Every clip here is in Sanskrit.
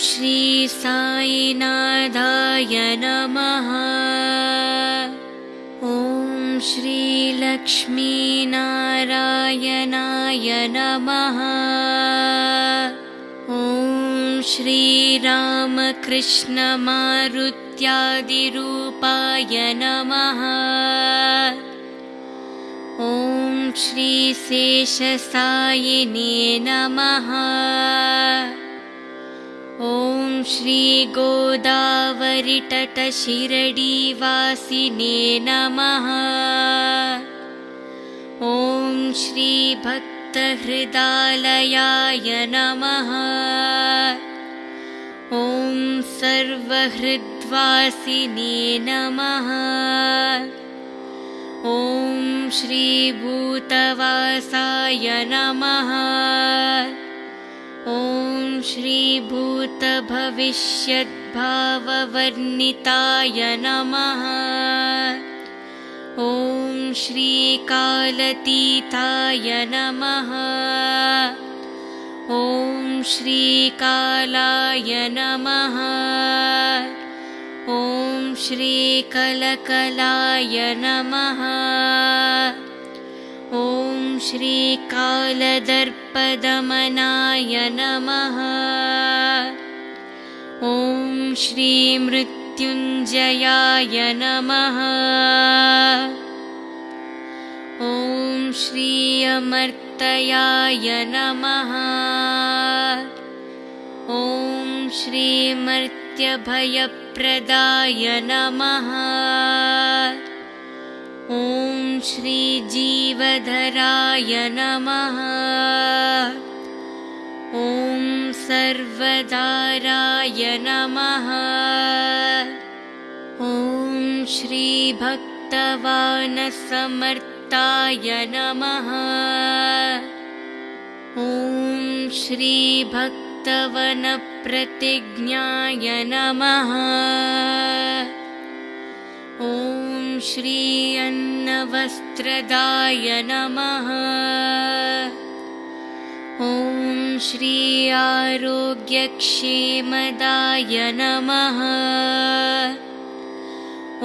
श्री साईनाथाय नमः। ॐ श्रीलक्ष्मीनारायणाय नमः। ॐ श्रीरामकृष्णमारुत्यादिरूपाय नमः। ॐ श्रीशेषसायिने नमः ॐ श्रीगोदावरिटटशिरडीवासिने नमः। ॐ श्रीभक्तहृदालयाय नमः। ॐ सर्वहृद्वासिने नमः। ॐ श्रीभूतवासाय नमः ॐ श्रीभूतभविष्यद्भाववर्णिताय नमः। ॐ श्रीकालतीताय नमः। ॐ श्रीकालाय नमः। ॐ श्रीकलकलाय नमः श्रीकालदर्पदमनाय नमः। ॐ श्रीमृत्युञ्जयाय नमः। ॐ श्री अमर्तयाय नमः। ॐ श्रीमर्त्यभयप्रदाय नमः ॐ श्रीजीवधराय नमः। ॐ सर्वदाराय नमः। ॐ श्रीभक्तवानसमर्ताय नमः। ॐ श्रीभक्तवनप्रतिज्ञाय नमः श्री अन्नवस्त्रदाय नमः। ॐ श्री आरोग्यक्षेमदाय नमः।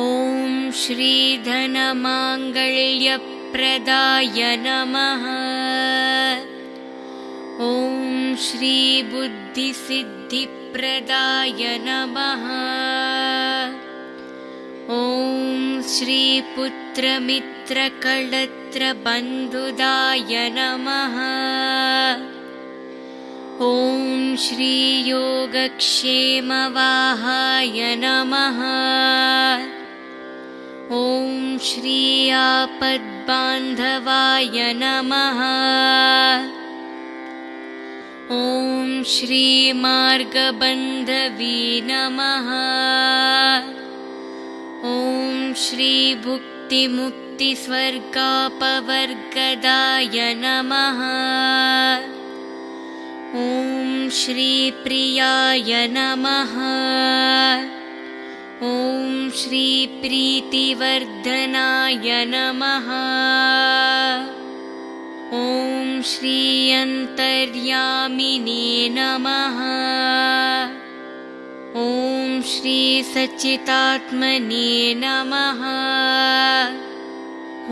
ॐ श्रीधनमाङ्गल्यप्रदाय नमः। ॐ श्रीबुद्धिसिद्धिप्रदाय नमः। ॐ श्रीपुत्रमित्रकळत्रबन्धुदाय नमः। ॐ श्रीयोगक्षेमवाहाय नमः। ॐ श्री आपद्बान्धवाय नमः। ॐ श्रीमार्गबन्धवी नमः ॐ श्रीभुक्तिमुक्तिस्वर्गापवर्गदाय नमः। ॐ श्रीप्रियाय नमः। ॐ श्रीप्रीतिवर्धनाय नमः। ॐ श्रीअन्तर्यामिने नमः ॐ श्रीसच्चितात्मने नमः।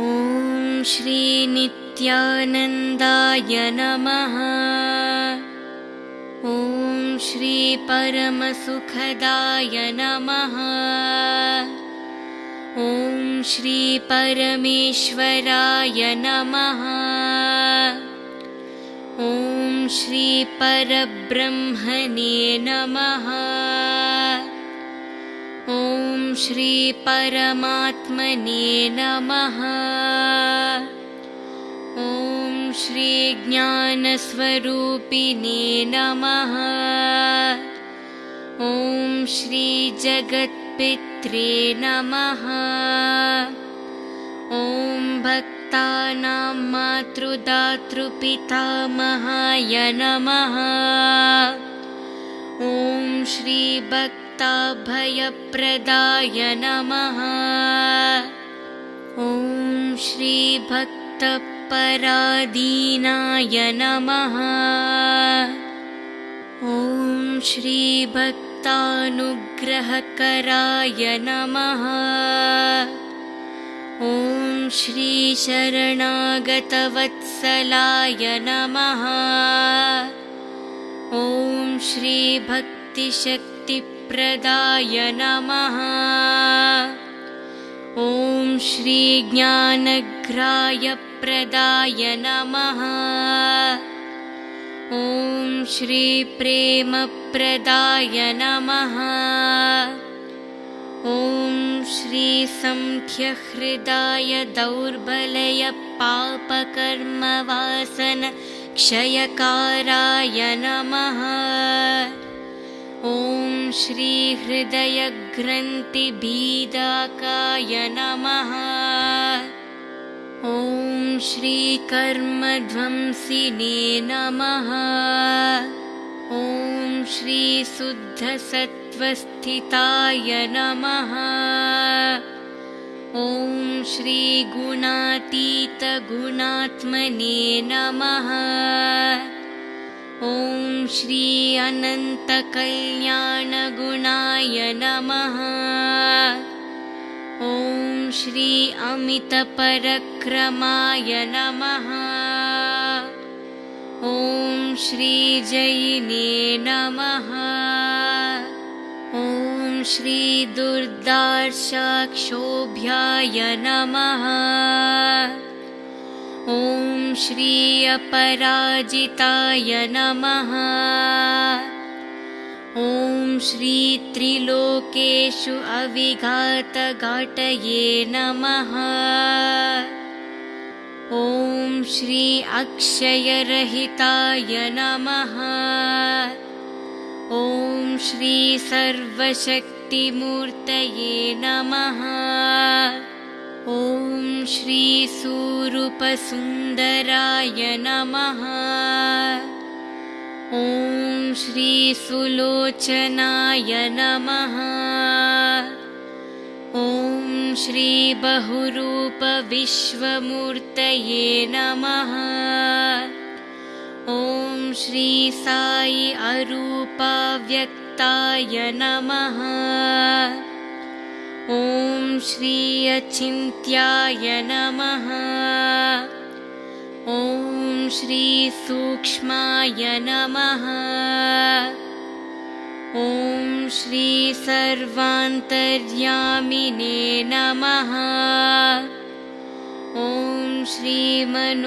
ॐ श्रीनित्यानन्दाय नमः। ॐ श्रीपरमसुखदाय नमः। ॐ श्रीपरमेश्वराय नमः। ॐ श्रीपरब्रह्मणे नमः श्रीपरमात्मने नमः। ॐ श्रीज्ञानस्वरूपिणे नमः। ॐ श्रीजगत्पित्रे नमः। ॐ भक्तानां मातृदातृपितामहाय नमः। ॐ श्रीभक्ताभयप्रदाय नमः। ॐ श्रीभक्तपरादीनाय नमः। ॐ श्रीभक्तानुग्रहकराय नमः। ॐ श्रीशरणागतवत्सलाय नमः। ॐ नमः। ॐ श्रीज्ञानग्रायप्रदाय नमः। ॐ श्रीप्रेमप्रदाय नमः। ॐ श्रीसङ्ख्यहृदाय दौर्बलय पापकर्मवासन क्षयकाराय नमः ॐ श्रीहृदयग्रन्थिभीदाकाय नमः। ॐ श्रीकर्मध्वंसिने नमः। ॐ श्रीशुद्धसत्त्वस्थिताय नमः। ॐ श्रीगुणातीतगुणात्मने नमः ॐ श्री अनन्तकल्याणगुणाय नमः। ॐ श्री अमितपरक्रमाय नमः। ॐ श्रीजयिने नमः। ॐ श्रीदुर्दार्शाक्षोभ्याय नमः ॐ श्री अपराजिताय नमः। ॐ श्रीत्रिलोकेषु अविघातघाटये नमः। ॐ श्री अक्षयरहिताय नमः। ॐ श्री सर्वशक्तिमूर्तये नमः ॐ श्रीसूरूपसुन्दराय नमः। ॐ श्रीसुलोचनाय नमः। ॐ श्रीबहुरूपविश्वमूर्तये नमः। ॐ श्री साई अरूपाव्यक्ताय नमः ॐ श्री अचिन्त्याय नमः। ॐ श्रीसूक्ष्माय नमः। ॐ श्री सर्वान्तर्यामिने नमः। ॐ श्रीमनोवागतीताय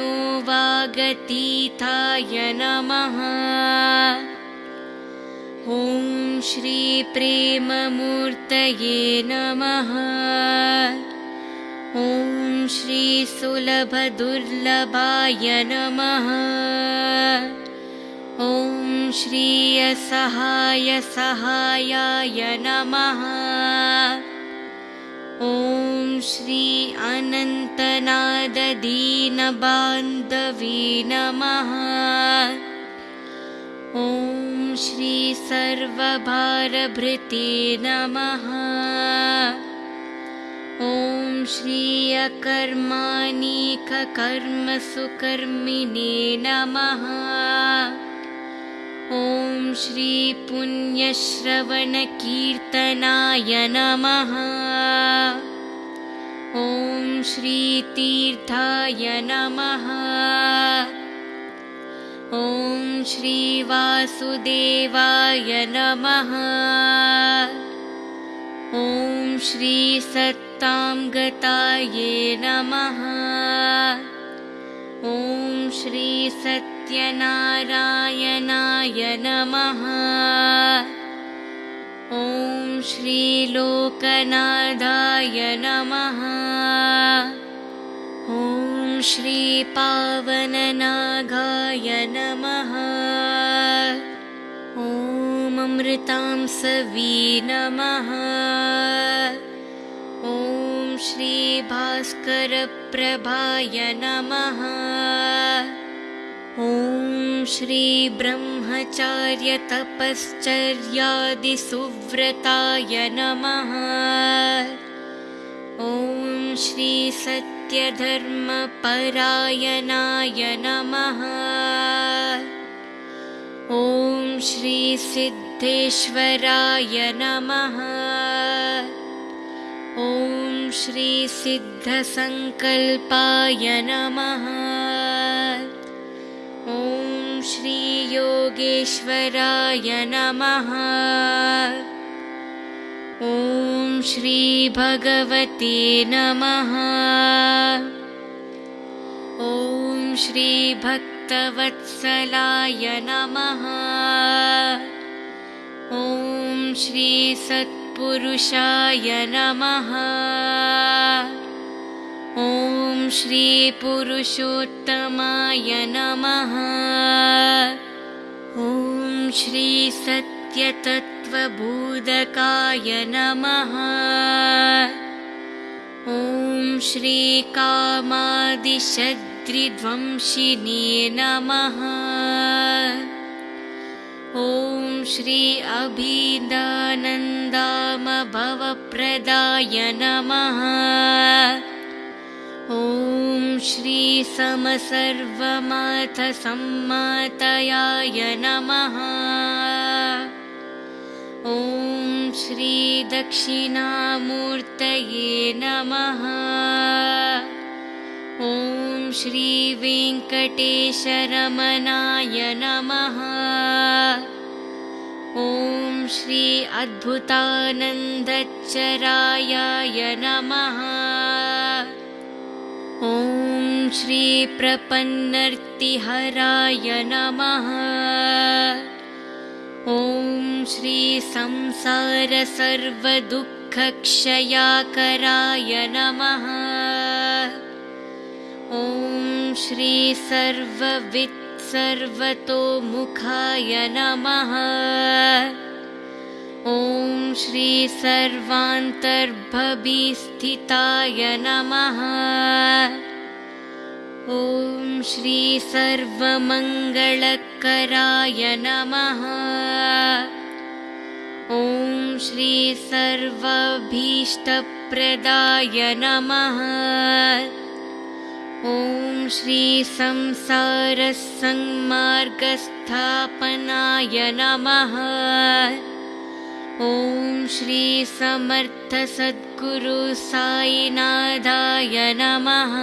नमः। ॐ श्रीप्रेममूर्तये नमः। ॐ श्रीसुलभदुर्लभाय नमः। ॐ श्रीयसहायसहायाय नमः। ॐ श्री अनन्तनाददीनबान्धवी नमः। ॐ श्री सर्वभारभृते नमः। ॐ श्री अकर्माणिककर्मसुकर्मिणे नमः। ॐ श्री पुण्यश्रवणकीर्तनाय नमः। ॐ श्रीतीर्थाय नमः ॐ श्रीवासुदेवाय नमः। ॐ श्रीसत्तां गताये नमः। ॐ श्रीसत्यनारायणाय नमः। ॐ श्रीलोकनाथाय नमः श्रीपावननागाय नमः। ॐ अमृतां सवी नमः। ॐ श्रीभास्करप्रभाय नमः। ॐ श्रीब्रह्मचार्यतपश्चर्यादिसुव्रताय नमः ॐ श्रीसत्यधर्मपरायणाय नमः। ॐ श्रीसिद्धेश्वराय नमः। ॐ श्रीसिद्धसङ्कल्पाय नमः। ॐ श्रीयोगेश्वराय नमः श्रीभगवते नमः। ॐ श्रीभक्तवत्सलाय नमः। ॐ श्रीसत्पुरुषाय नमः। ॐ श्रीपुरुषोत्तमाय नमः। ॐ श्रीसत्यतत्त्वबोधकाय नमः। ॐ श्रीकामादिशद्रिध्वंसिने नमः। ॐ श्री अभिदानन्दामभवप्रदाय नमः। ॐ श्रीसमसर्वमाथसम्मातयाय नमः ॐ श्रीदक्षिणामूर्तये नमः। ॐ श्रीवेङ्कटेशरमणाय नमः। ॐ श्री अद्भुतानन्दचरायाय नमः। ॐ श्रीप्रपन्नर्तिहराय नमः ॐ श्रीसंसारसर्वदुःखक्षयाकराय नमः। ॐ श्रीसर्ववित्सर्वतोमुखाय नमः। ॐ श्रीसर्वान्तर्भवीस्थिताय नमः ॐ श्रीसर्वमङ्गलकराय नमः। ॐ श्रीसर्वाभीष्टप्रदाय नमः। ॐ श्रीसंसारसंमार्गस्थापनाय नमः। ॐ श्रीसमर्थसद्गुरुसायिनाथाय नमः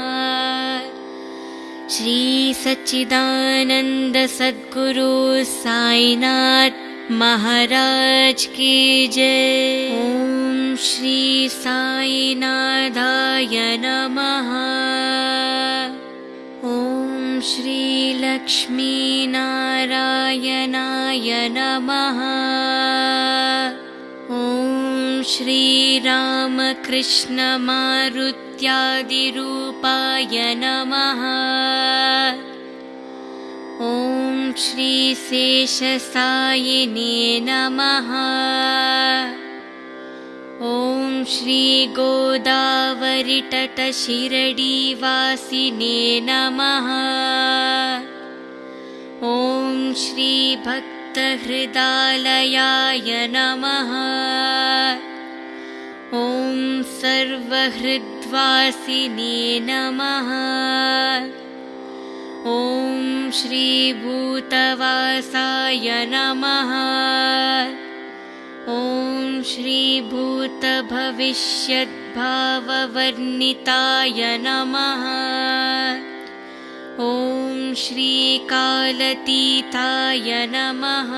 श्रीसच्चिदानन्दसद्गुरु साईनाथ महाराज की जय। ॐ श्री साईनाथाय नमः। ॐ श्रीलक्ष्मीनारायणाय नमः श्रीरामकृष्णमारुत्यादिरूपाय नमः। ॐ श्रीशेषसायिने नमः। ॐ श्रीगोदावरितटशिरडीवासिने नमः। ॐ श्रीभक्तहृदालयाय नमः ॐ सर्वहृद्वासिने नमः। ॐ श्रीभूतवासाय नमः। ॐ श्रीभूतभविष्यद्भाववर्णिताय नमः। ॐ श्रीकालतीताय नमः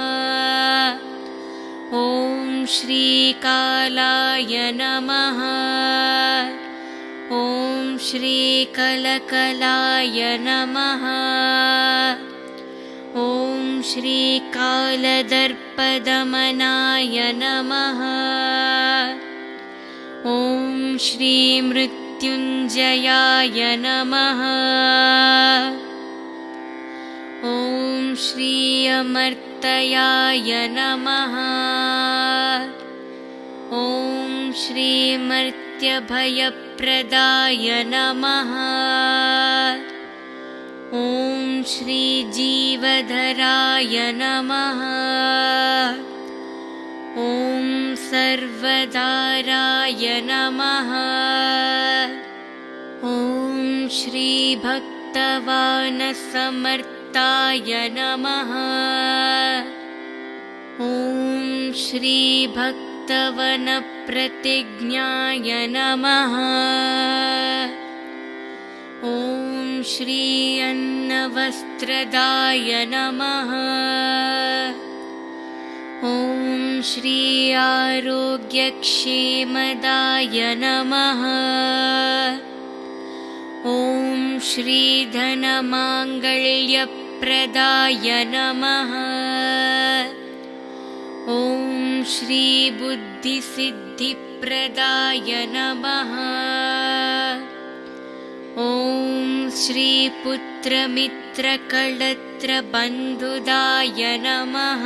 ॐ श्रीकालाय नमः। ॐ श्रीकलकलाय नमः। ॐ श्रीकालदर्पदमनाय नमः। ॐ श्रीमृत्युञ्जयाय नमः। ॐ श्रीयमर्तयाय नमः श्रीमर्त्यभयप्रदाय नमः। ॐ श्रीजीवधराय नमः। ॐ सर्वदाराय नमः। ॐ श्रीभक्तवानसमर्ताय नमः श्रीभक्तवनप्रतिज्ञाय नमः। ॐ श्री अन्नवस्त्रदाय नमः। ॐ श्री आरोग्यक्षेमदाय नमः। ॐ श्रीधनमाङ्गल्यप्रदाय नमः ॐ श्रीबुद्धिसिद्धिप्रदाय नमः। ॐ श्रीपुत्रमित्रकळत्रबन्धुदाय नमः।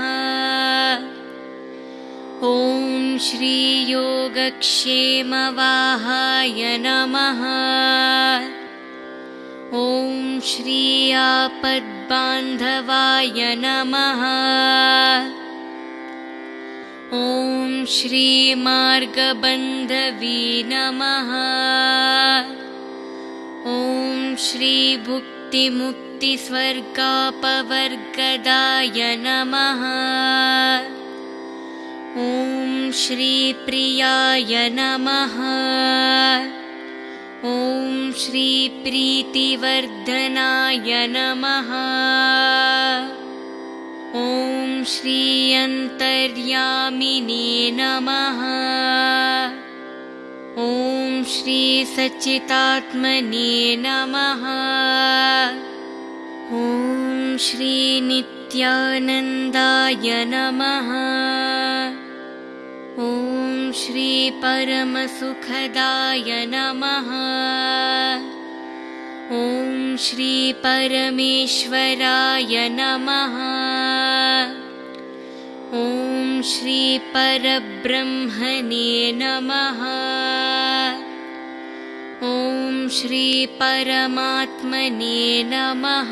ॐ श्रीयोगक्षेमवाहाय नमः। ॐ श्री आपद्बान्धवाय नमः श्रीमार्गबन्धवी नमः ॐ श्रीभुक्तिमुक्तिस्वर्गापवर्गदाय नमः। ॐ श्रीप्रियाय नमः। ॐ श्रीप्रीतिवर्धनाय नमः। ॐ श्रीयन्तर्यामिने नमः। ॐ श्रीसच्चितात्मने नमः। ॐ श्रीनित्यानन्दाय नमः। ॐ श्रीपरमसुखदाय नमः। ॐ श्रीपरमेश्वराय नमः ॐ श्रीपरब्रह्मणे नमः। ॐ श्रीपरमात्मने नमः।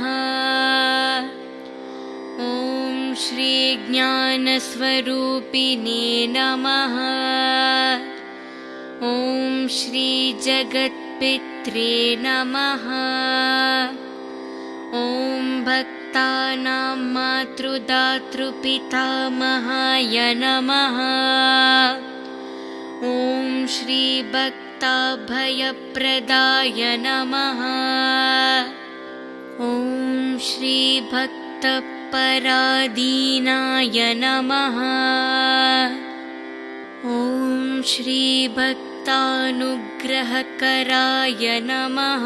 ॐ श्रीज्ञानस्वरूपिणे नमः। ॐ श्रीजगत्पित्रे नमः ॐ भक्तानां मातृदातृपितामहाय नमः। ॐ श्रीभक्ताभयप्रदाय नमः। ॐ श्रीभक्तपरादीनाय नमः। ॐ श्रीभक्तानुग्रहकराय नमः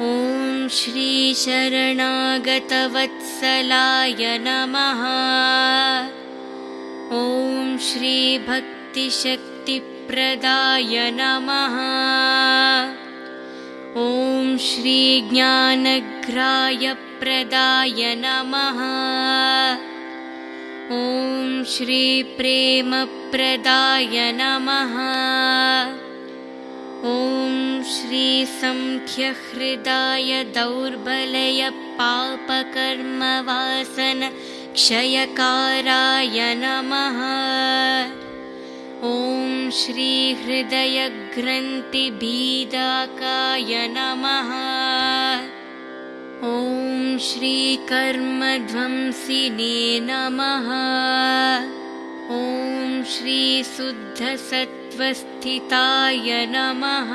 ॐ श्रीशरणागतवत्सलाय नमः। ॐ श्रीभक्तिशक्तिप्रदाय नमः। ॐ श्रीज्ञानग्रायप्रदाय नमः। ॐ श्रीप्रेमप्रदाय नमः ॐ श्रीसङ्ख्यहृदाय दौर्बलयपापकर्मवासन क्षयकाराय नमः। ॐ श्रीहृदयग्रन्थिभीदाकाय नमः। ॐ श्रीकर्मध्वंसिने नमः। ॐ श्रीशुद्धसत्त्वस्थिताय नमः।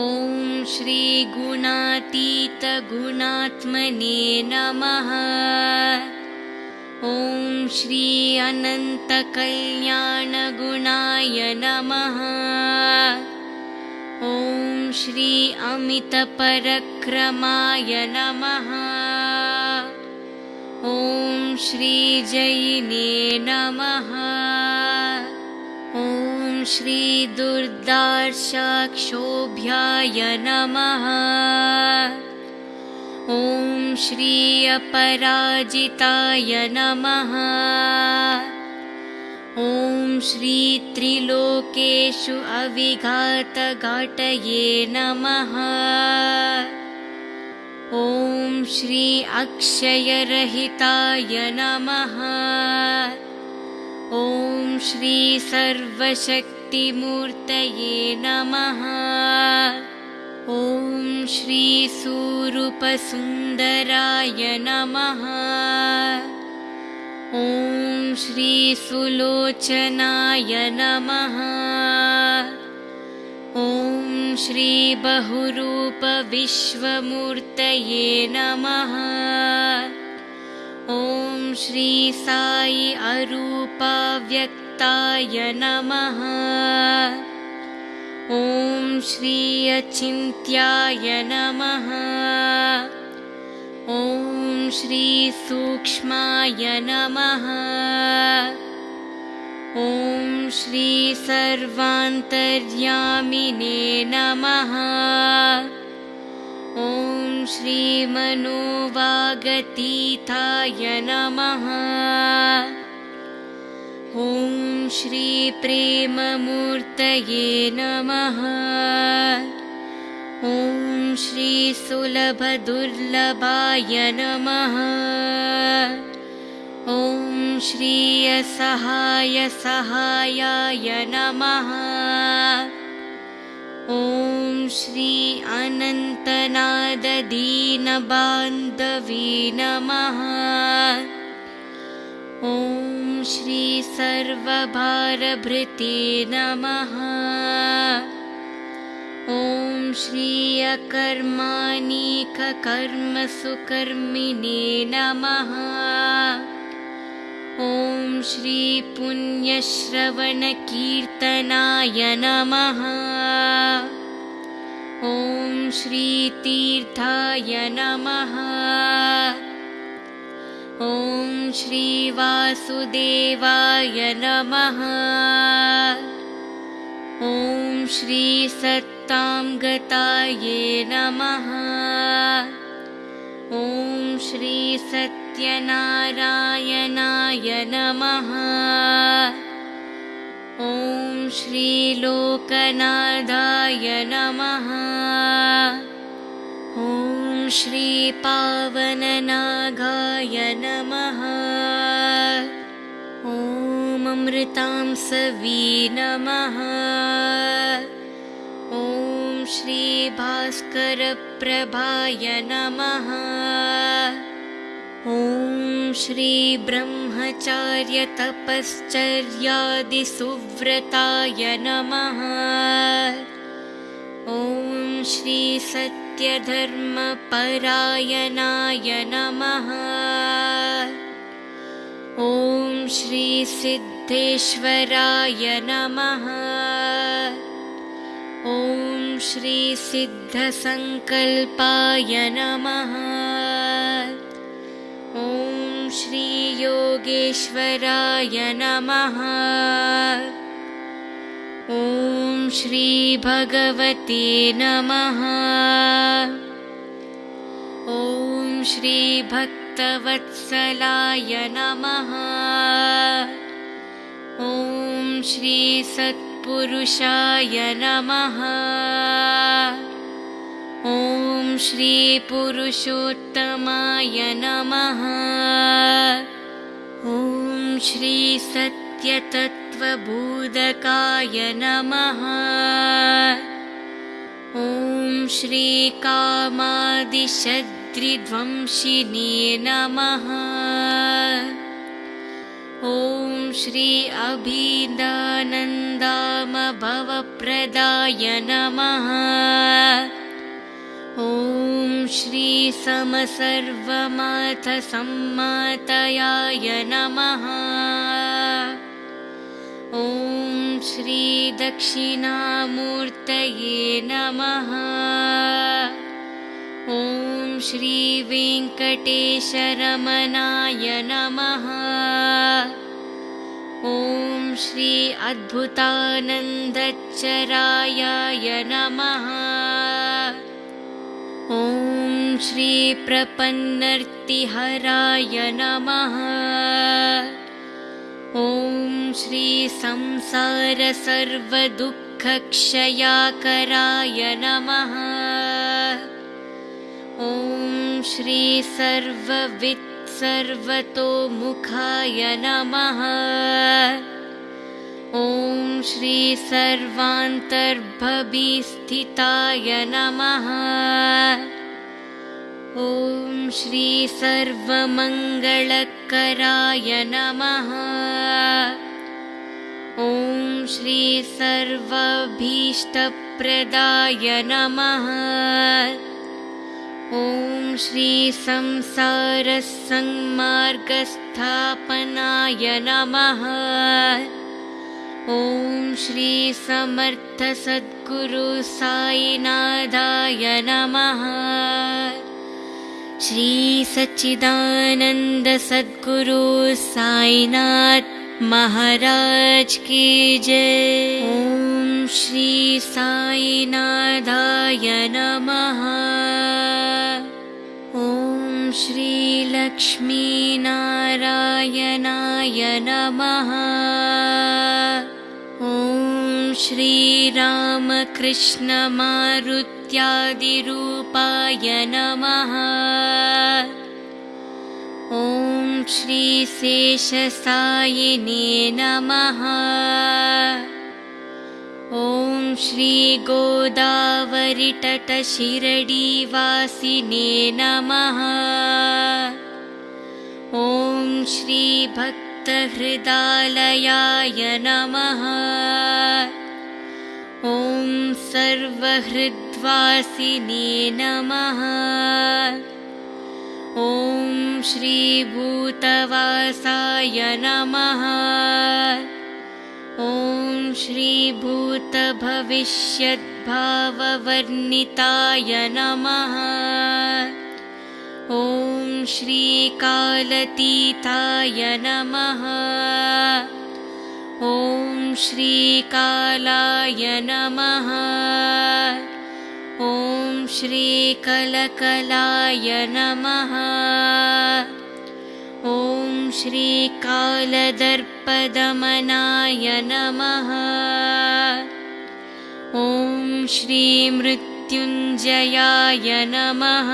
ॐ श्रीगुणातीतगुणात्मने नमः। ॐ श्री अनन्तकल्याणगुणाय नमः। ॐ श्री अमितपरक्रमाय नमः। ॐ श्रीजैने नमः ॐ श्रीदुर्दार्शाक्षोभ्याय नमः। ॐ श्री अपराजिताय नमः। ॐ श्रीत्रिलोकेषु अविघातघाटये नमः। ॐ श्री अक्षयरहिताय नमः ॐ श्री सर्वशक्तिमूर्तये नमः। ॐ श्रीसूरूपसुन्दराय नमः। ॐ श्रीसुलोचनाय नमः। ॐ श्रीबहुरूपविश्वमूर्तये नमः। ॐ श्री साई अरूपाव्यक्ताय नमः। ॐ श्री अचिन्त्याय नमः। ॐ श्रीसूक्ष्माय नमः। ॐ श्री सर्वान्तर्यामिने नमः श्रीमनोवागतीताय नमः। ॐ श्रीप्रेममूर्तये नमः। ॐ श्रीसुलभदुर्लभाय नमः। ॐ श्रीयसहाय सहायाय नमः ॐ श्री अनन्तनाददीनबान्धवी नमः। ॐ श्री सर्वभारभृते नमः। ॐ श्री अकर्माणिककर्मसुकर्मिणे नमः ॐ श्री पुण्यश्रवणकीर्तनाय नमः। ॐ श्रीतीर्थाय नमः। ॐ श्रीवासुदेवाय नमः। ॐ श्रीसत्तां गताये नमः। ॐ श्रीसत्यनारायणाय नमः ॐ श्रीलोकनाथाय नमः। ॐ श्रीपावननागाय नमः। ॐ अमृतां सवी नमः। ॐ श्रीभास्करप्रभाय नमः श्रीब्रह्मचार्यतपश्चर्यादिसुव्रताय नमः। ॐ श्रीसत्यधर्मपरायणाय नमः। ॐ श्रीसिद्धेश्वराय नमः। ॐ श्रीसिद्धसङ्कल्पाय नमः श्रीयोगेश्वराय नमः। ॐ श्रीभगवते नमः। ॐ श्रीभक्तवत्सलाय नमः। ॐ श्रीसत्पुरुषाय नमः ॐ श्रीपुरुषोत्तमाय नमः। ॐ श्रीसत्यतत्त्वबोधकाय नमः। ॐ श्रीकामादिशद्रिध्वंसिने नमः। ॐ श्री अभिदानन्दामभवप्रदाय नमः ॐ श्री समसर्वमाथसम्मातयाय नमः। ॐ श्री दक्षिणामूर्तये नमः। ॐ श्री वेङ्कटेशरमणाय नमः। ॐ श्री अद्भुतानन्दचरायाय नमः ॐ श्री प्रपन्नर्तिहराय नमः। ॐ श्री संसारसर्वदुःखक्षयाकराय नमः। ॐ श्री सर्ववित्सर्वतोमुखाय नमः ॐ श्री सर्वान्तर्भवीस्थिताय नमः। ॐ श्री सर्वमङ्गलकराय नमः। ॐ श्री सर्वभीष्टप्रदाय नमः। ॐ श्री संसारसंमार्गस्थापनाय नमः ॐ श्री समर्थसद्गुरु साईनाथाय नमः। श्री सच्चिदानन्दसद्गुरु साईनाथ महाराज की जय। ॐ श्री साईनाथाय नमः। ॐ श्री लक्ष्मीनारायणाय नमः श्रीरामकृष्णमारुत्यादिरूपाय नमः। ॐ श्रीशेषसायिने नमः। ॐ श्रीगोदावरितटशिरडीवासिने नमः। ॐ श्रीभक्तहृदालयाय नमः सर्वहृद्वासिने नमः। ॐ श्रीभूतवासाय नमः। ॐ श्रीभूतभविष्यद्भाववर्णिताय नमः। ॐ श्रीकालतीताय नमः। ॐ श्रीकालाय नमः। ॐ श्रीकलकलाय नमः। ॐ श्रीकालदर्पदमनाय नमः। ॐ श्रीमृत्युञ्जयाय नमः।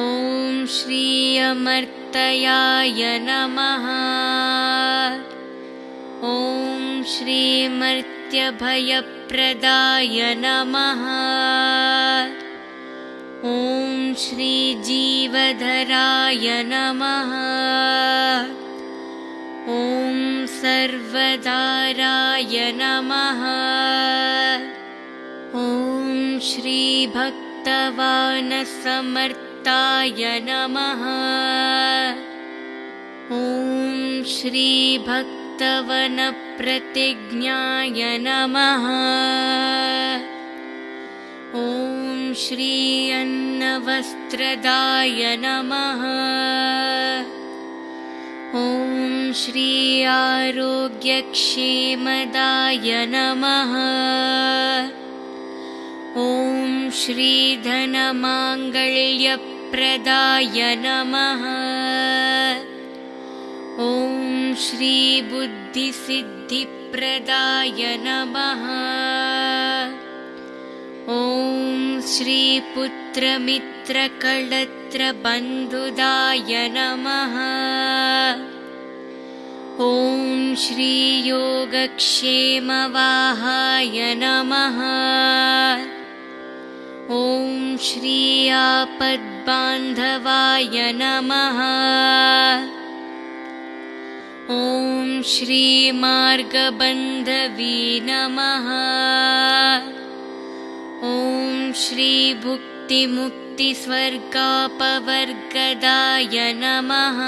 ॐ श्री अमर्तयाय नमः ॐ श्रीमर्त्यभयप्रदाय नमः। ॐ श्रीजीवधराय नमः। ॐ सर्वदाराय नमः। ॐ श्रीभक्तवानसमर्ताय नमः। ॐ श्रीभक्तवनप्रतिज्ञाय नमः। ॐ श्री अन्नवस्त्रदाय नमः। ॐ श्री आरोग्यक्षेमदाय नमः। ॐ श्रीधनमाङ्गल्यप्रदाय नमः। ॐ श्रीबुद्धिसिद्धिप्रदाय नमः। ॐ श्रीपुत्रमित्रकळत्रबन्धुदाय नमः। ॐ श्रीयोगक्षेमवाहाय नमः। ॐ श्री आपद्बान्धवाय नमः ॐ श्रीमार्गबन्धवी नमः। ॐ श्रीभुक्तिमुक्तिस्वर्गापवर्गदाय नमः।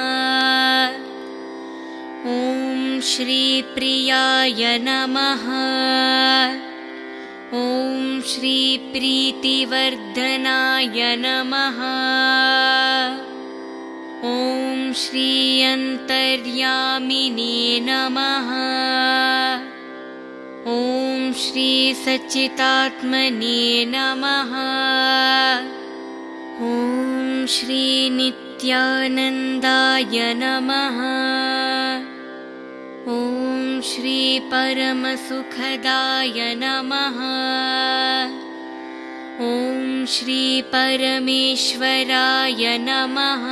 ॐ श्रीप्रियाय नमः। ॐ श्रीप्रीतिवर्धनाय नमः ॐ श्री अन्तर्यामिने नमः। ॐ श्री सच्चितात्मने नमः। ॐ श्री नित्यानन्दाय नमः। ॐ श्री परमसुखदाय नमः ॐ श्री परमेश्वराय नमः।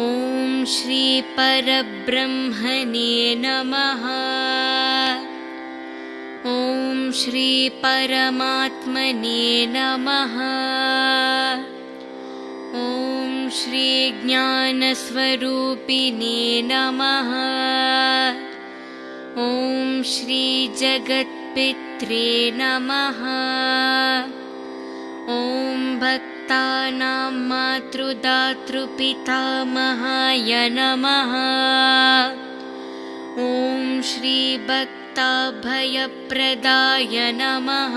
ॐ श्री परब्रह्मणे नमः। ॐ श्रीपरमात्मने नमः। ॐ श्रीज्ञानस्वरूपिणे नमः। ॐ ॐ भक्तानां मातृदातृपितामहाय नमः। ॐ श्रीभक्ताभयप्रदाय नमः।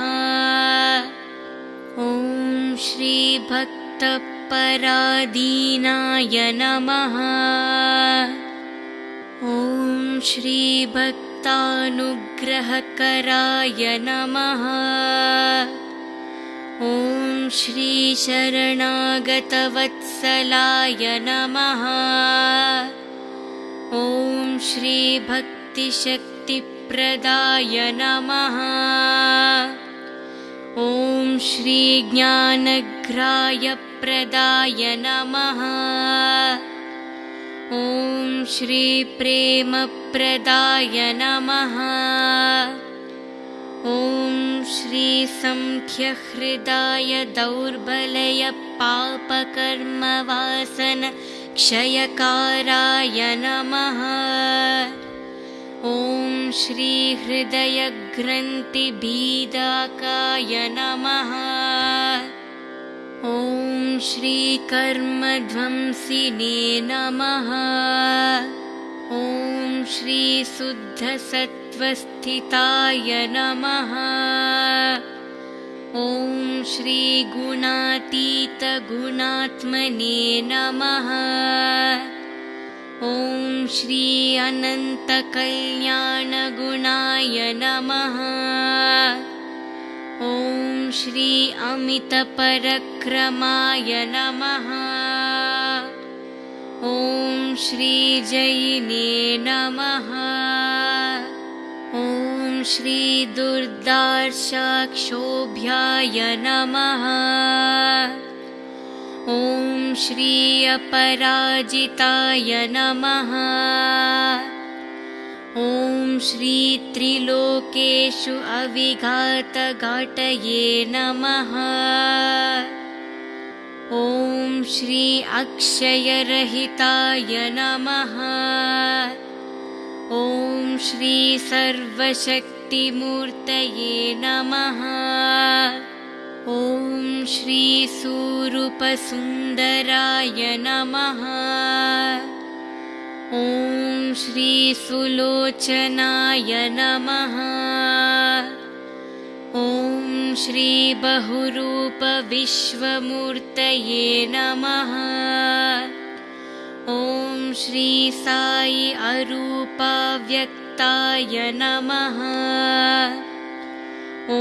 ॐ श्रीभक्तपरादीनाय नमः। ॐ श्रीभक्तानुग्रहकराय नमः। ॐ श्रीशरणागतवत्सलाय नमः। ॐ श्रीभक्तिशक्तिप्रदाय नमः। ॐ श्रीज्ञानग्रायप्रदाय नमः ॐ श्रीप्रेमप्रदाय नमः। ॐ श्रीसङ्ख्यहृदाय दौर्बलयपापकर्मवासन क्षयकाराय नमः। ॐ श्रीहृदयग्रन्थिभीदाकाय नमः ॐ श्रीकर्मध्वंसिने नमः। ॐ श्रीशुद्धसत्त्वस्थिताय नमः। ॐ श्रीगुणातीतगुणात्मने नमः। ॐ श्री अनन्तकल्याणगुणाय नमः ॐ श्री अमितपरक्रमाय नमः। ॐ श्रीजयिने नमः। ॐ श्रीदुर्दार्शाक्षोभ्याय नमः। ॐ श्री अपराजिताय नमः ॐ श्रीत्रिलोकेषु अविघातघाटये नमः। ॐ श्री अक्षयरहिताय नमः। ॐ श्री सर्वशक्तिमूर्तये नमः। ॐ श्रीसूरूपसुन्दराय नमः ॐ श्रीसुलोचनाय नमः। ॐ श्रीबहुरूपविश्वमूर्तये नमः। ॐ श्री साई अरूपाव्यक्ताय नमः। ॐ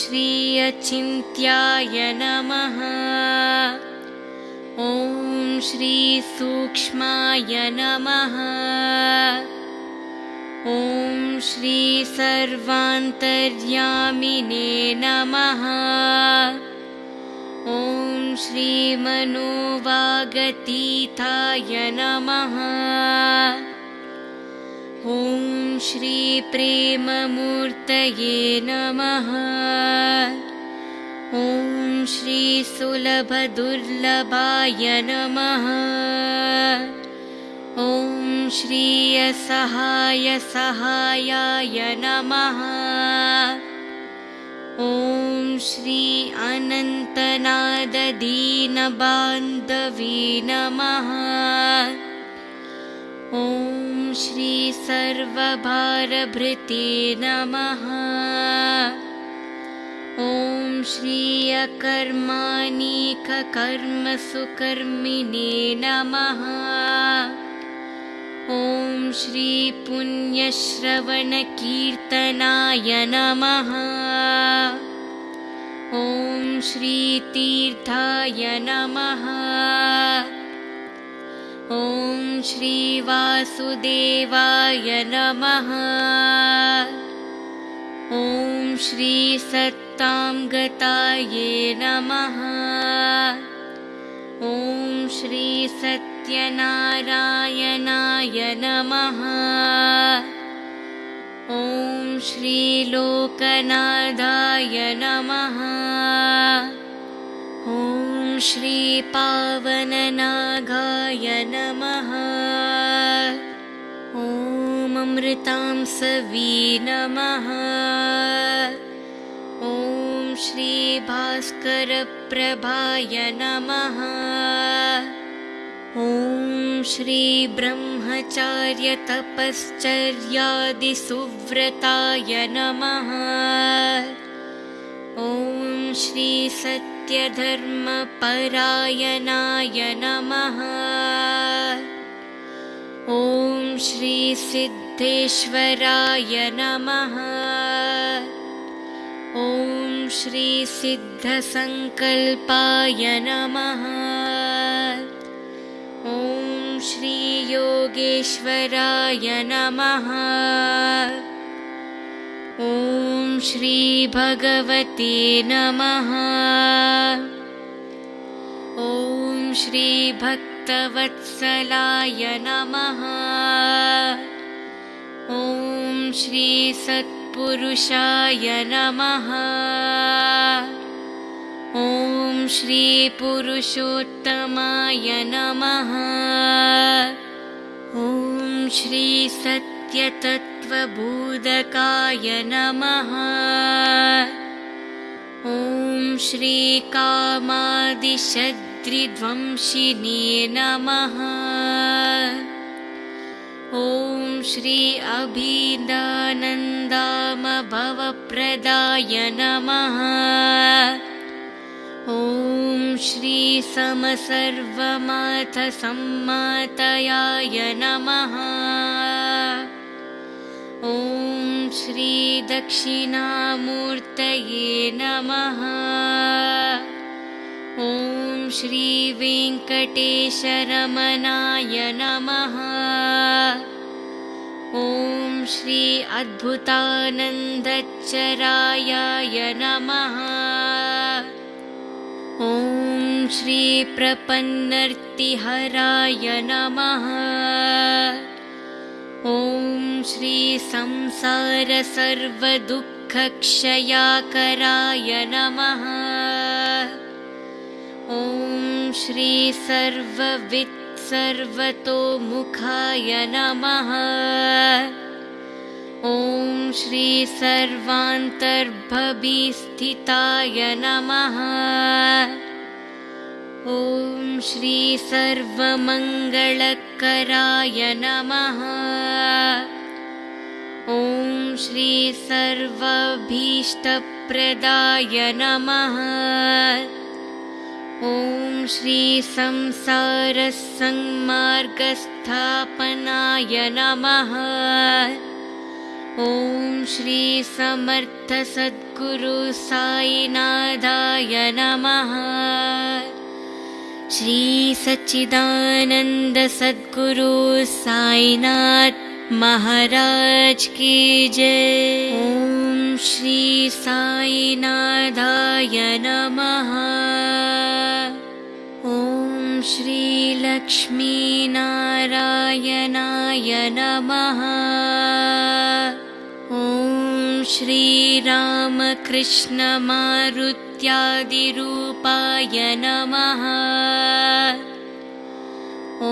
श्री अचिन्त्याय नमः ॐ श्री सूक्ष्माय नमः। ॐ श्री सर्वान्तर्यामिने नमः। ॐ श्रीमनोवागतीताय नमः। ॐ श्रीप्रेममूर्तये नमः ॐ श्रीसुलभदुर्लभाय नमः। ॐ श्रीयसहायसहायाय नमः। ॐ श्री अनन्तनाददीनबान्धवी नमः। ॐ श्री सर्वभारभृते नमः ॐ श्री अकर्माणिककर्मसुकर्मिणे नमः। ॐ श्री पुण्यश्रवणकीर्तनाय नमः। ॐ श्रीतीर्थाय नमः। ॐ श्रीवासुदेवाय नमः। ॐ गताये नमः। ॐ श्रीसत्यनारायणाय नमः। ॐ श्रीलोकनाथाय नमः। ॐ श्रीपावननागाय नमः। ॐ अमृतां सवी नमः श्रीभास्करप्रभाय नमः। ॐ श्रीब्रह्मचार्यतपश्चर्यादिसुव्रताय नमः। ॐ श्रीसत्यधर्मपरायणाय नमः। ॐ श्रीसिद्धेश्वराय नमः ॐ श्रीसिद्धसङ्कल्पाय नमः। ॐ श्रीयोगेश्वराय नमः। ॐ श्रीभगवते नमः। ॐ श्रीभक्तवत्सलाय नमः। ॐ श्रीसत्पुरुषाय नमः। ॐ श्रीपुरुषोत्तमाय नमः। ॐ श्रीसत्यतत्त्वबोधकाय नमः। ॐ श्रीकामादिशद्रिध्वंसिने नमः ॐ श्री अभिदानन्दामभवप्रदाय नमः। ॐ श्रीसमसर्वमाथसम्मातयाय नमः। ॐ श्रीदक्षिणामूर्तये नमः ॐ श्रीवेङ्कटेशरमणाय नमः। ॐ श्री अद्भुतानन्दचरायाय नमः। ॐ श्रीप्रपन्नर्तिहराय नमः। ॐ श्रीसंसारसर्वदुःखक्षयाकराय नमः ॐ श्रीसर्ववित्सर्वतोमुखाय नमः। ॐ श्रीसर्वान्तर्भवीस्थिताय नमः। ॐ श्रीसर्वमङ्गलकराय नमः। ॐ श्रीसर्वाभीष्टप्रदाय नमः ॐ श्रीसंसारसंमार्गस्थापनाय नमः। ॐ श्रीसमर्थसद्गुरुसायिनाथाय नमः। श्रीसच्चिदानन्दसद्गुरु महाराज की जय। ॐ श्री साईनाथाय नमः श्रीलक्ष्मीनारायणाय नमः। ॐ श्रीरामकृष्णमारुत्यादिरूपाय नमः। ॐ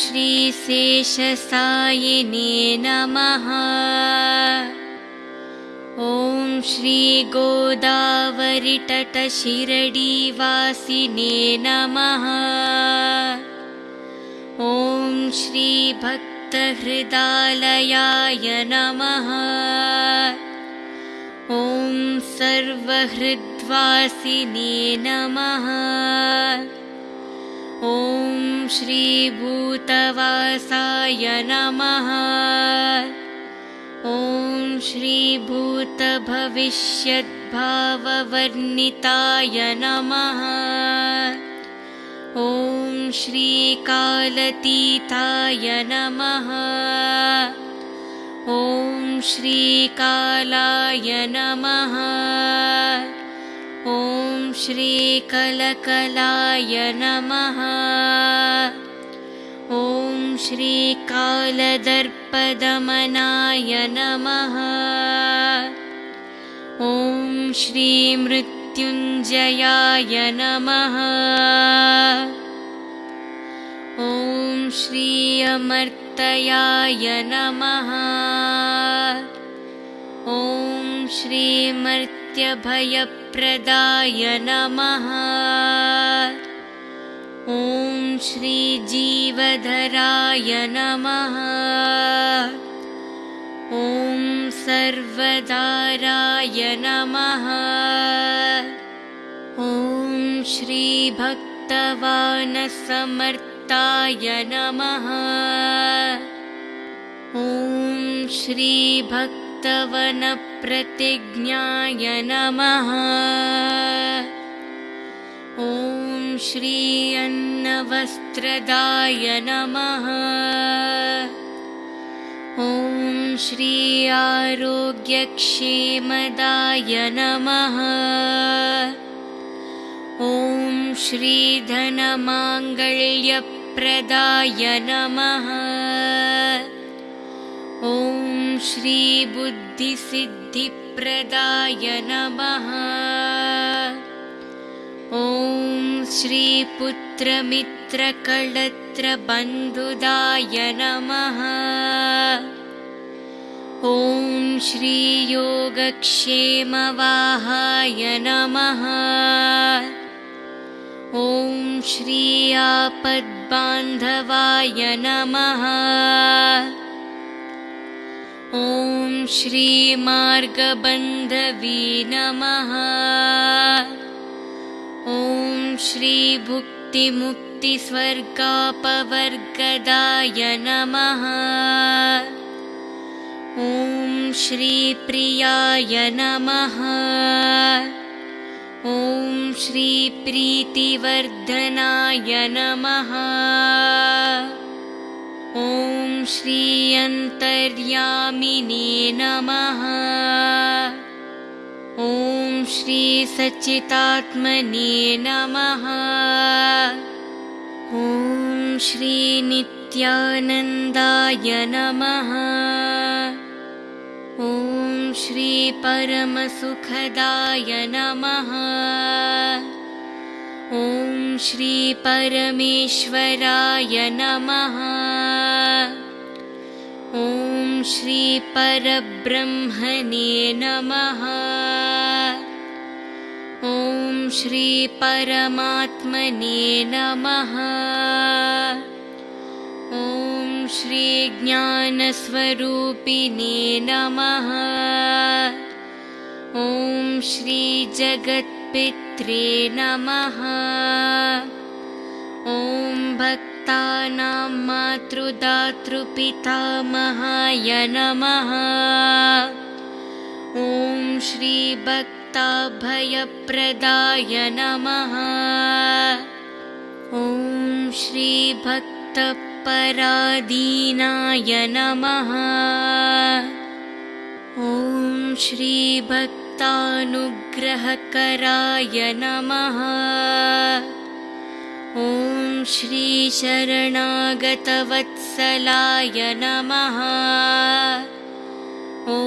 श्रीशेषसायिने नमः ॐ श्रीगोदावरितटशिरडीवासिने नमः। ॐ श्रीभक्तहृदालयाय नमः। ॐ सर्वहृद्वासिने नमः। ॐ श्रीभूतवासाय नमः ॐ श्रीभूतभविष्यद्भाववर्णिताय नमः। ॐ श्रीकालतीताय नमः। ॐ श्रीकालाय नमः। ॐ श्रीकलकलाय नमः। ॐ श्रीकालदर्पदमनाय नमः ॐ श्रीमृत्युञ्जयाय नमः ॐ श्री अमर्तयाय नमः ॐ श्रीमर्त्यभयप्रदाय नमः ॐ श्रीजीवधराय नमः। ॐ सर्वदाराय नमः। ॐ श्रीभक्तवानसमर्ताय नमः। ॐ श्रीभक्तवनप्रतिज्ञाय नमः। ॐ श्री अन्नवस्त्रदाय नमः। ॐ श्री आरोग्यक्षेमदाय नमः। ॐ श्रीधनमाङ्गल्यप्रदाय नमः। ॐ श्रीबुद्धिसिद्धिप्रदाय नमः। ॐ श्रीपुत्रमित्रकळत्रबन्धुदाय नमः। ॐ श्रीयोगक्षेमवाहाय नमः। ॐ श्री आपद्बान्धवाय नमः। ॐ श्रीमार्गबन्धवी नमः ॐ श्रीभुक्तिमुक्तिस्वर्गापवर्गदाय नमः। ॐ श्रीप्रियाय नमः। ॐ श्रीप्रीतिवर्धनाय नमः। ॐ श्रीअन्तर्यामिने नमः। ॐ श्रीसच्चितात्मने नमः। ॐ श्रीनित्यानन्दाय नमः। ॐ श्रीपरमसुखदाय नमः। ॐ श्रीपरमेश्वराय नमः। ॐ श्रीपरब्रह्मणे नमः ॐ श्रीपरमात्मने नमः। ॐ श्रीज्ञानस्वरूपिणे नमः। ॐ श्रीजगत्पित्रे नमः। ॐ भक्तानां मातृदातृपितामहाय नमः। ॐ श्रीभक्ताभयप्रदाय नमः। ॐ श्रीभक्तपरादीनाय नमः। ॐ श्रीभक्तानुग्रहकराय नमः। ॐ श्रीशरणागतवत्सलाय नमः। ॐ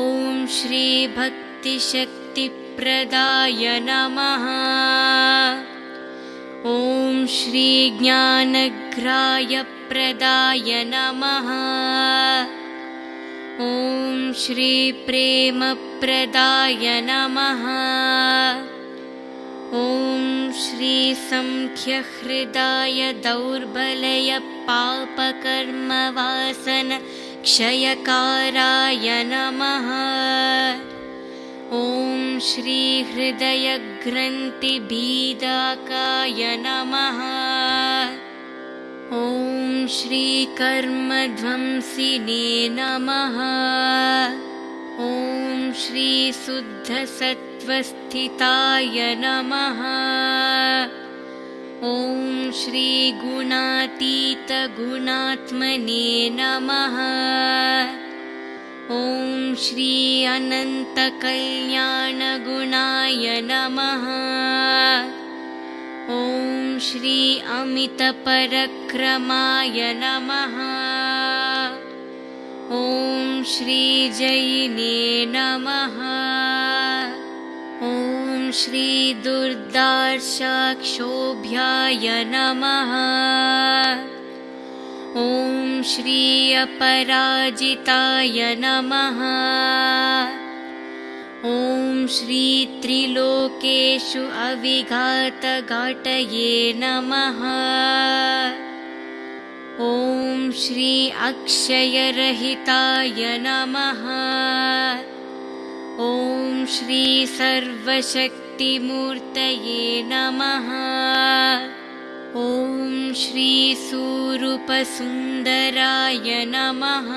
श्रीभक्तिशक्तिप्रदाय नमः। ॐ श्रीज्ञानग्रायप्रदाय नमः। ॐ श्रीप्रेमप्रदाय नमः। ॐ श्रीसङ्ख्यहृदाय दौर्बलय पापकर्मवासन क्षयकाराय नमः ॐ श्रीहृदयग्रन्थिभीदाकाय नमः। ॐ श्रीकर्मध्वंसिने नमः। ॐ श्रीशुद्धसत्त्वस्थिताय नमः। ॐ श्रीगुणातीतगुणात्मने नमः ॐ श्री अनन्तकल्याणगुणाय नमः। ॐ श्री अमितपरक्रमाय नमः। ॐ श्री जैने नमः। ॐ श्री दुर्दार्शाक्षोभ्याय नमः ॐ श्री अपराजिताय नमः। ॐ श्री त्रिलोकेषु अविघातघाटये नमः। ॐ श्री अक्षयरहिताय नमः। ॐ श्री सर्वशक्तिमूर्तये नमः ॐ श्री सुरूपसुन्दराय नमः।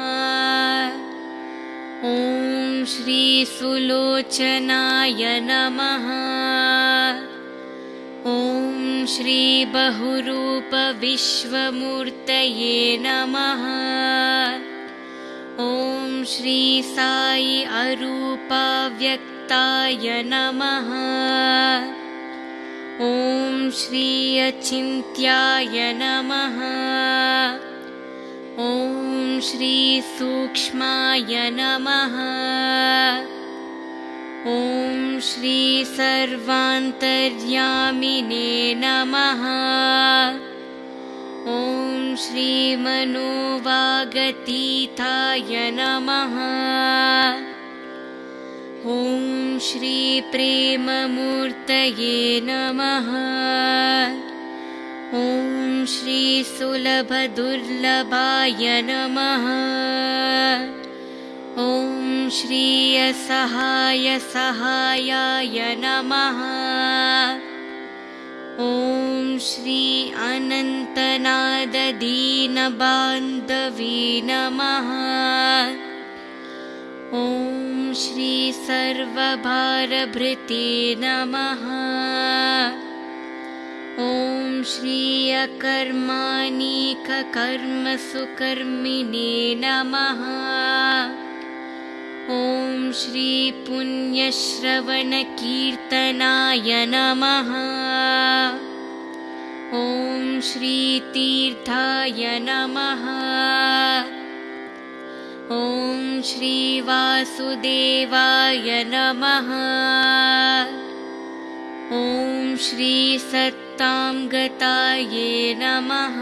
ॐ श्री सुलोचनाय नमः। ॐ श्री बहुरूपविश्वमूर्तये नमः। ॐ श्री साई अरूपाव्यक्ताय नमः ॐ श्री अचिन्त्याय नमः। ॐ श्री सूक्ष्माय नमः। ॐ श्री सर्वान्तर्यामिने नमः। ॐ श्री मनोवागतीताय नमः। ॐ श्री प्रेममूर्तये नमः। ॐ श्री सुलभदुर्लभाय नमः। ॐ श्री असहाय सहायाय नमः। ॐ श्री अनन्तनाददीनबान्धवी नमः। ॐ श्री सर्वभारभृते नमः। ॐ श्री अकर्माणिककर्मसुकर्मिणे नमः। ॐ श्री पुण्यश्रवणकीर्तनाय नमः। ॐ श्री तीर्थाय नमः ॐ श्री वासुदेवाय नमः। ॐ श्री सत्तां गताये नमः।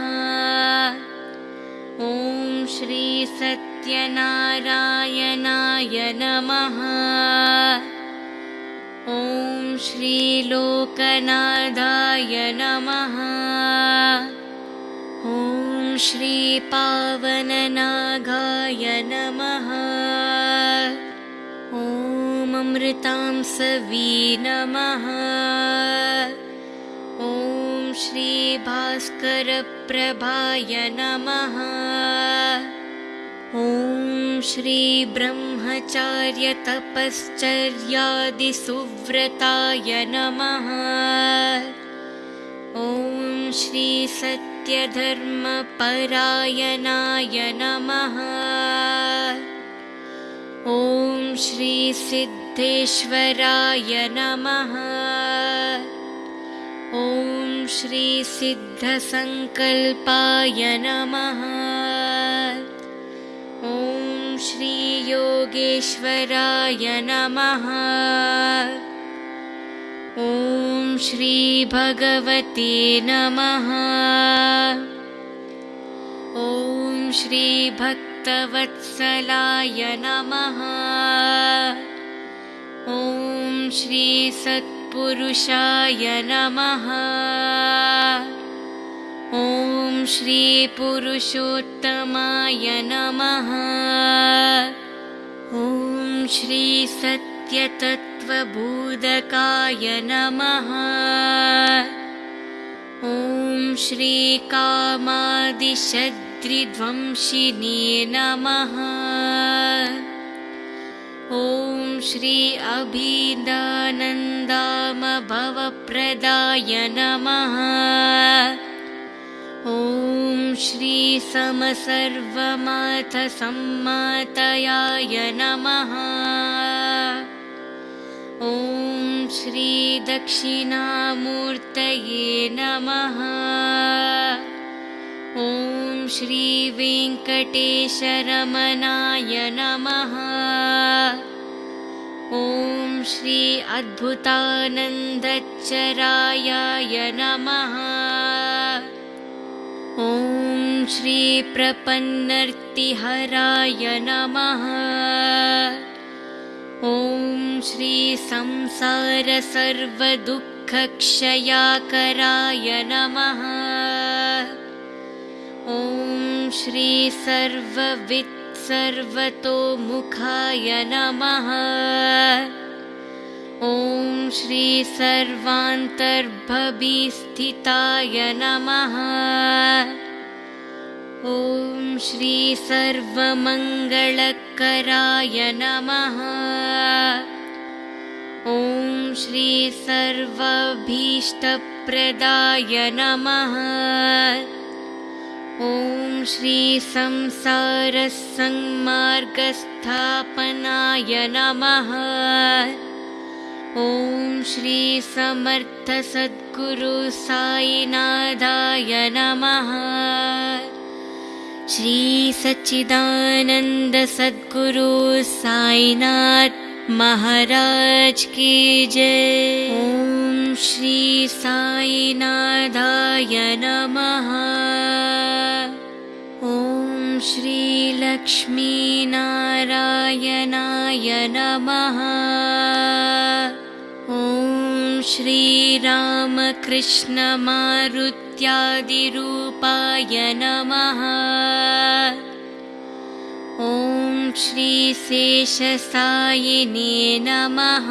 ॐ श्री सत्यनारायणाय नमः। ॐ श्री लोकनाथाय नमः ॐ श्री पावननागाय नमः। ॐ अमृतां सवी नमः। ॐ श्री भास्करप्रभाय नमः। ॐ श्री ब्रह्मचार्यतपश्चर्यादिसुव्रताय नमः। ॐ श्री सत्यधर्मपरायणाय नमः। ॐ श्री सिद्धेश्वराय नमः। ॐ श्री सिद्धसङ्कल्पाय नमः। ॐ श्री योगेश्वराय नमः। ॐ श्री भगवते नमः। ॐ श्री भक्तवत्सलाय नमः। ॐ श्री सत्पुरुषाय नमः। ॐ श्री पुरुषोत्तमाय नमः। ॐ श्री सत्यतत्त्वबोधकाय नमः। ॐ श्री कामादिशद्रिध्वंसिने नमः। ॐ श्री अभिदानन्दामभवप्रदाय नमः। ॐ श्री समसर्वमाथसम्मातयाय नमः ॐ श्रीदक्षिणामूर्तये नमः। ॐ श्रीवेङ्कटेशरमणाय नमः। ॐ श्री अद्भुतानन्दचरायाय नमः। ॐ श्रीप्रपन्नर्तिहराय नमः ॐ श्रीसंसारसर्वदुःखक्षयाकराय नमः। ॐ श्रीसर्ववित्सर्वतोमुखाय नमः। ॐ श्रीसर्वान्तर्भवीस्थिताय नमः। ॐ श्रीसर्वमङ्गलकराय नमः। ॐ श्रीसर्वाभीष्टप्रदाय नमः। ॐ श्रीसंसारसंमार्गस्थापनाय नमः। ॐ श्रीसमर्थसद्गुरुसायिनाथाय नमः श्रीसच्चिदानन्दसद्गुरु साईनाथ महाराज की जय। ॐ श्री साईनाथाय नमः। ॐ श्रीलक्ष्मीनारायणाय नमः श्रीरामकृष्णमारुत्यादिरूपाय नमः। ॐ श्रीशेषसायिने नमः।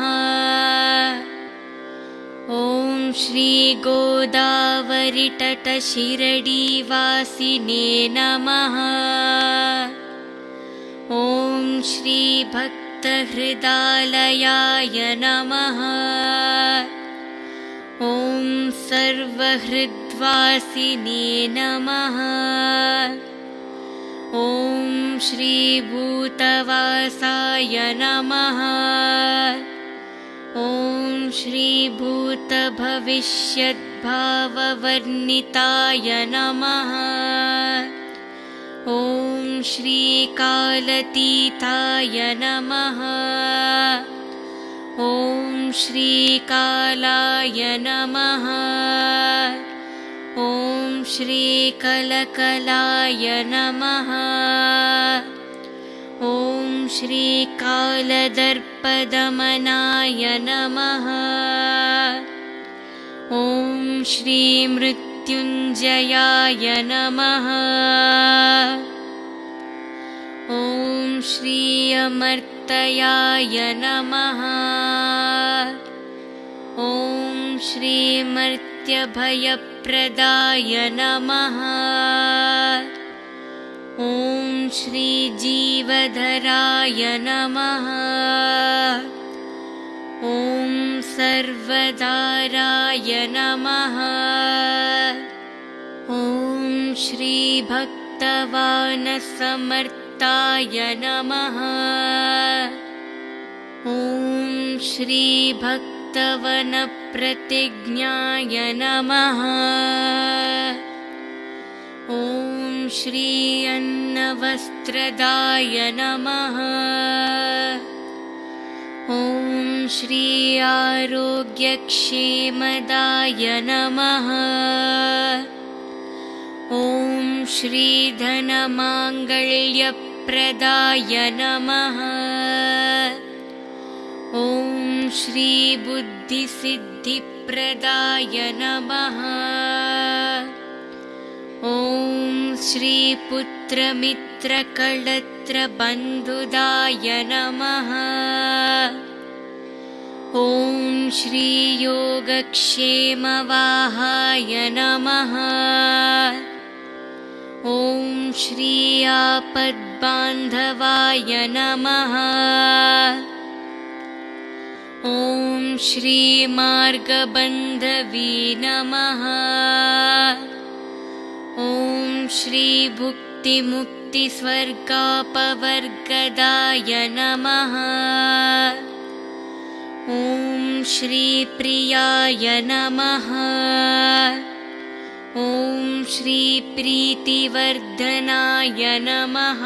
ॐ श्रीगोदावरितटशिरडीवासिने नमः। ॐ श्रीभक्तहृदालयाय नमः। ॐ सर्वहृद्वासिने नमः। ॐ श्रीभूतवासाय नमः। ॐ श्रीभूतभविष्यद्भाववर्णिताय नमः। ॐ श्रीकालतीताय नमः। ॐ श्रीकालाय नमः। ॐ श्रीकलकलाय नमः। ॐ श्रीकालदर्पदमनाय नमः। ॐ श्रीमृत्युञ्जयाय नमः श्रीअमर्तयाय नमः। ॐ श्रीमर्त्यभयप्रदाय नमः। ॐ श्रीजीवधराय नमः। ॐ सर्वदाराय नमः। ॐ ॐ श्रीभक्तवनप्रतिज्ञाय नमः। ॐ श्री अन्नवस्त्रदाय नमः। ॐ श्री आरोग्यक्षेमदाय नमः। ॐ श्रीधनमाङ्गल्यप्रदाय नमः ॐ श्रीबुद्धिसिद्धिप्रदाय नमः ॐ श्रीपुत्रमित्रकळत्रबन्धुदाय नमः ॐ श्रीयोगक्षेमवाहाय नमः ॐ श्री आपद्बान्धवाय नमः। ॐ श्रीमार्गबन्धवी नमः। ॐ श्रीभुक्तिमुक्तिस्वर्गापवर्गदाय नमः। ॐ श्रीप्रियाय नमः ॐ श्रीप्रीतिवर्धनाय नमः।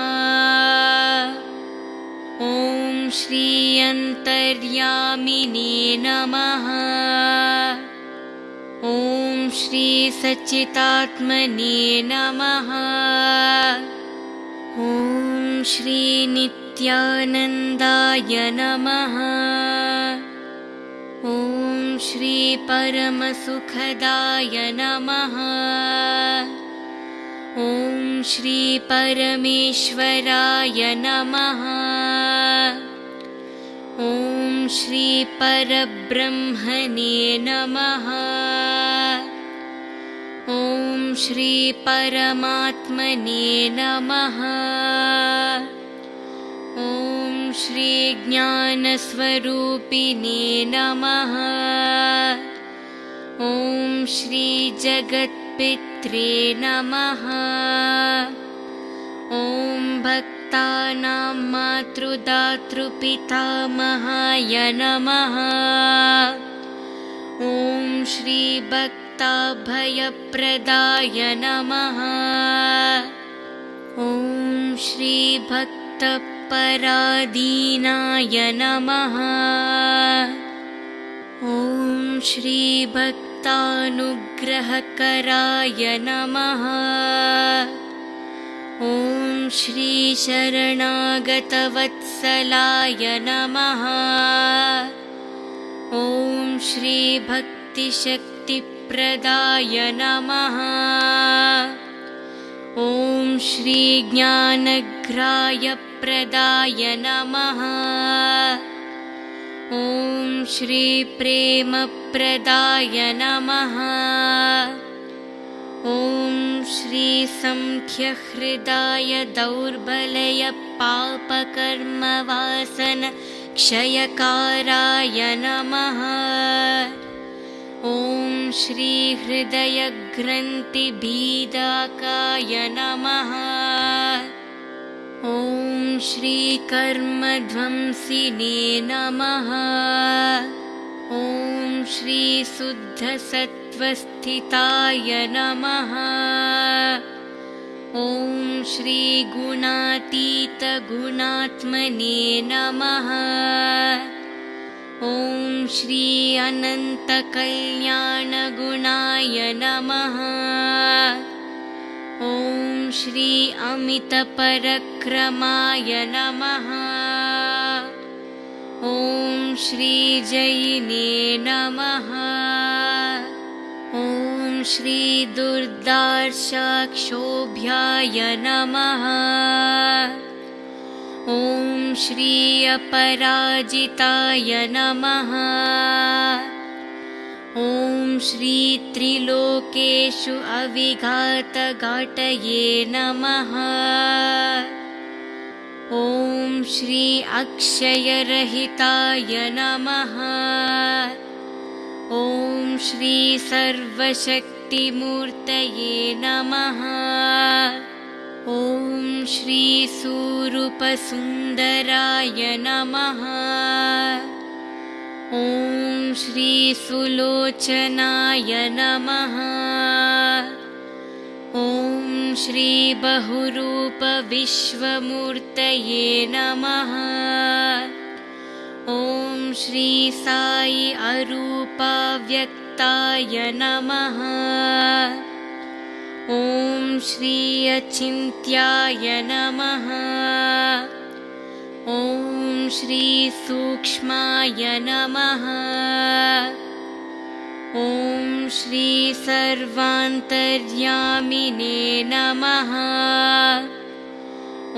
ॐ श्री अन्तर्यामिने नमः। ॐ श्रीसच्चितात्मने नमः। ॐ श्रीनित्यानन्दाय नमः ॐ श्रीपरमसुखदाय नमः। ॐ श्रीपरमेश्वराय नमः। ॐ श्रीपरब्रह्मणे नमः। ॐ श्रीपरमात्मने नमः। ॐ श्रीज्ञानस्वरूपिणे नमः। ॐ श्रीजगत्पित्रे नमः। ॐ भक्तानां मातृदातृपितामहाय नमः। ॐ श्रीभक्ताभयप्रदाय नमः। ॐ श्रीभक्तपरादीनाय नमः। ॐ श्रीभक्तानुग्रहकराय नमः। ॐ श्रीशरणागतवत्सलाय नमः। ॐ श्रीभक्तिशक्तिप्रदाय नमः। ॐ श्रीज्ञानग्रायप्रदाय नमः। ॐ श्रीप्रेमप्रदाय नमः। ॐ श्रीसङ्ख्यहृदाय दौर्बलयपापकर्मवासन क्षयकाराय नमः ॐ श्रीहृदयग्रन्थिभीदाकाय नमः। ॐ श्रीकर्मध्वंसिने नमः। ॐ श्रीशुद्धसत्त्वस्थिताय नमः। ॐ श्रीगुणातीतगुणात्मने नमः ॐ श्री अनन्तकल्याणगुणाय नमः। ॐ श्री अमितपरक्रमाय नमः। ॐ श्रीजयिने नमः। ॐ श्रीदुर्दार्शाक्षोभ्याय नमः ॐ श्री अपराजिताय नमः। ॐ श्रीत्रिलोकेषु अविघातघाटये नमः। ॐ श्री अक्षयरहिताय नमः। ॐ श्री सर्वशक्तिमूर्तये नमः श्रीसूरूपसुन्दराय नमः। ॐ श्रीसुलोचनाय नमः। ॐ श्रीबहुरूपविश्वमूर्तये नमः। ॐ श्री साई अरूपाव्यक्ताय नमः ॐ श्री अचिन्त्याय नमः। ॐ श्रीसूक्ष्माय नमः। ॐ श्री सर्वान्तर्यामिने नमः।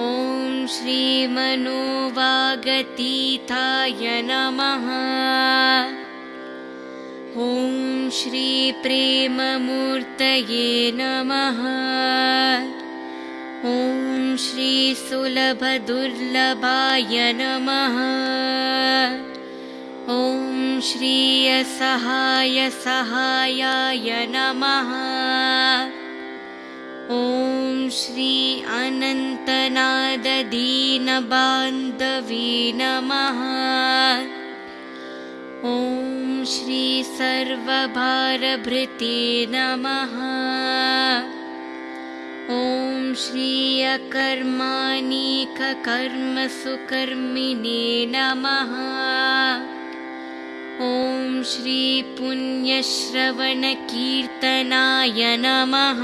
ॐ श्रीमनोवागतीताय नमः ॐ श्रीप्रेममूर्तये नमः। ॐ श्रीसुलभदुर्लभाय नमः। ॐ श्री असहाय सहायाय नमः। ॐ श्री अनन्तनाददीनबान्धवी नमः श्री सर्वभारभृते नमः। ॐ श्री अकर्माणिककर्मसुकर्मिणे नमः। ॐ श्री पुण्यश्रवणकीर्तनाय नमः।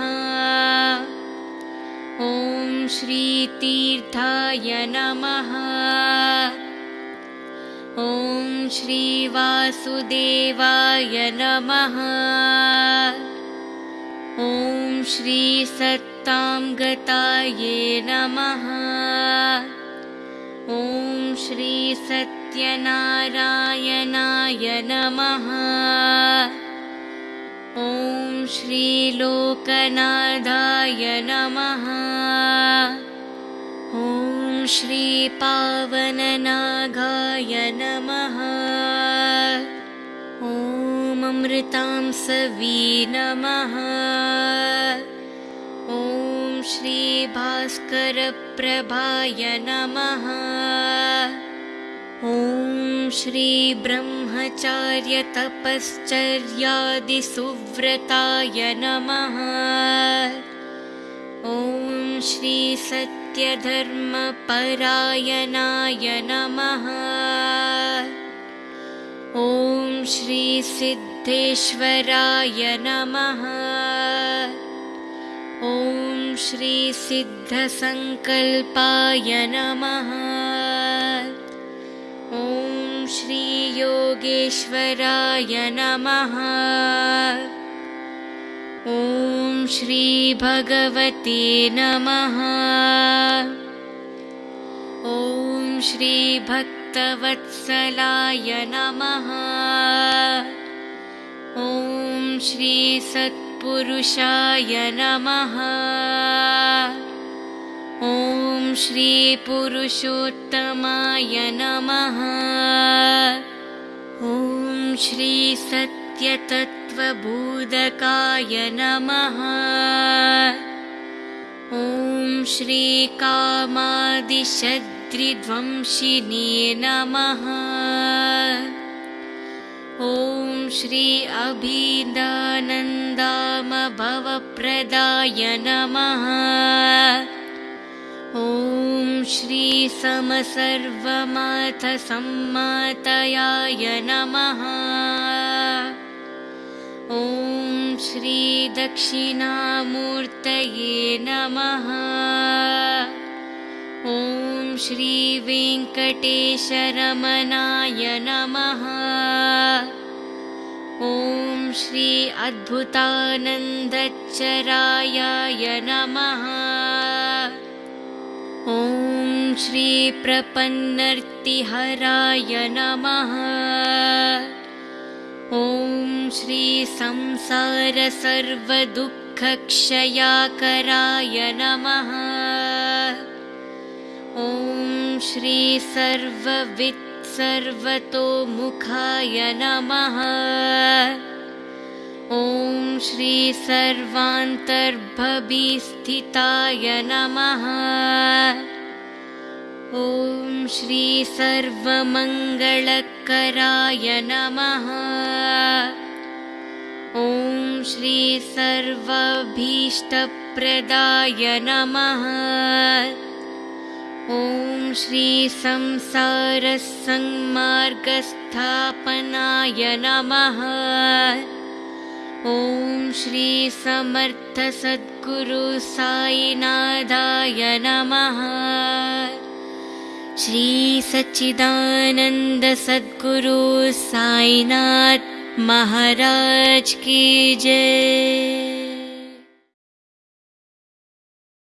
ॐ श्रीतीर्थाय नमः ॐ श्रीवासुदेवाय नमः। ॐ श्रीसत्ताङ्गताये नमः। ॐ श्रीसत्यनारायणाय नमः। ॐ श्रीलोकनाथाय नमः श्रीपावननागाय नमः। ॐ अमृतां सवी नमः। ॐ श्रीभास्करप्रभाय नमः। ॐ श्रीब्रह्मचार्यतपश्चर्यादिसुव्रताय नमः। ॐ श्रीसत्यधर्मपरायणाय नमः। ॐ श्रीसिद्धेश्वराय नमः। ॐ श्रीसिद्धसङ्कल्पाय नमः। ॐ श्रीयोगेश्वराय नमः। ॐ श्रीभगवते नमः। ॐ श्रीभक्तवत्सलाय नमः। ॐ श्रीसत्पुरुषाय नमः। ॐ श्रीपुरुषोत्तमाय नमः। ॐ श्रीसत्यतत्त्वबोधकाय नमः। ॐ श्रीकामादिशद्रिध्वंसिने नमः। ॐ श्री अभिदानन्दामभवप्रदाय नमः। ॐ श्रीसमसर्वमाथसम्मातयाय नमः ॐ श्रीदक्षिणामूर्तये नमः। ॐ श्रीवेङ्कटेशरमणाय नमः। ॐ श्री अद्भुतानन्दचरायाय नमः। ॐ श्रीप्रपन्नर्तिहराय नमः ं श्रीसंसारसर्वदुःखक्षयाकराय नमः। ॐ श्रीसर्ववित्सर्वतोमुखाय नमः। ॐ श्रीसर्वान्तर्भविस्थिताय नमः ॐ श्रीसर्वमङ्गलकराय नमः। ॐ श्रीसर्वभीष्टप्रदाय नमः। ॐ श्रीसंसारसंमार्गस्थापनाय नमः। ॐ श्रीसमर्थसद्गुरुसायिनाथाय नमः श्री सद्गुरु साईनाथ महाराज की जय